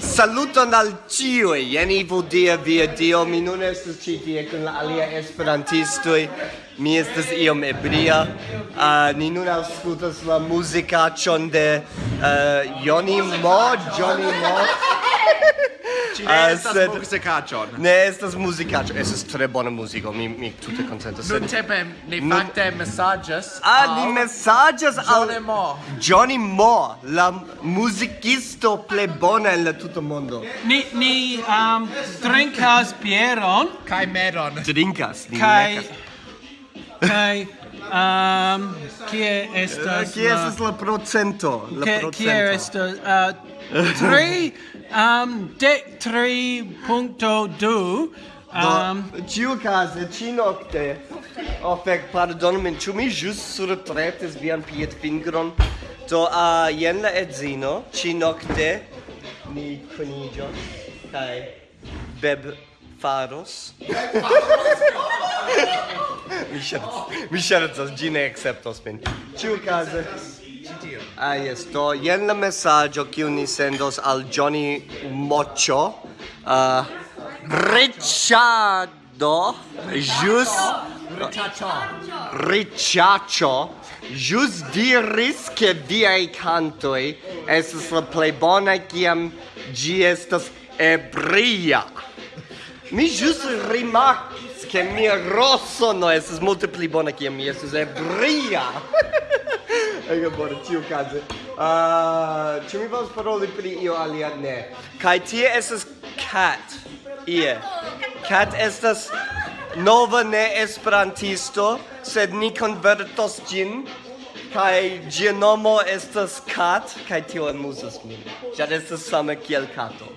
Saluton al ciui, jen ivo dia via dio, mi nun estes ci tie con la alia esperantistui, mi estes iom ebria, uh, ni nun auscultas la musicacion de uh, Johnny Mo, Johnny Mo, Ci ah, ne estas sed... musicacion. Ne estas muzikaĉo, estas tre bona musico, mi mi tute konsentas. Sed... Nuntempe ni nu... facte messages. Ah, ni messages al Johnny Moore. Johnny Moore, la musicisto ple bona en la tutto mondo. Ni ni um, drinkas bieron Kai meron. Drinkas, ni Kai... kaj Um, kie estas... Kie estas la procento? La Kie procento. Kie estas... Uh, tri... Um, dec tri punto du... Um, Do, ciu case, ci nocte... Oh, fec, pardon min, ciu mi jus surtretis vian piet fingron? Do, a, uh, jen la edzino, ci nocte ni conigios, kai beb faros. Beb faros? mi scherzas, mi scherzas, gi ne acceptos min. Ciu case. Ah, yes, do, jen la messaggio kiu ni sendos al Johnny Moccio, uh, ah, Ricciardo, jus... Ricciaccio. Ricciaccio, jus diris che viai cantoi estes la plei bona ciam gi estas ebria. Mi jus rimac che mia rosso no es multe pli bona che mia es è bria e che bora tiu case ah uh, ci mi vas parole pli io alia ne. Kai tie es cat ie. Cat estas nova ne esperantisto sed ni convertos gin. Kai genomo estas cat kai tio amusas min. Ja estas same kiel kato.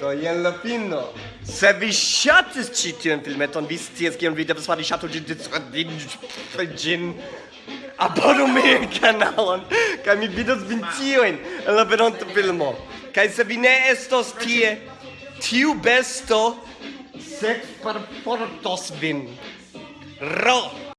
Do jen la fino. Se vi ŝatis ĉi tiun filmeton, vi scias kion vi devas fari ŝatu ĝin ĝin abonu mian kanalon kaj mi vidos vin tiujn en la venonta filmo. Kaj se vi ne estos tie, tiu besto sek vin. Ro!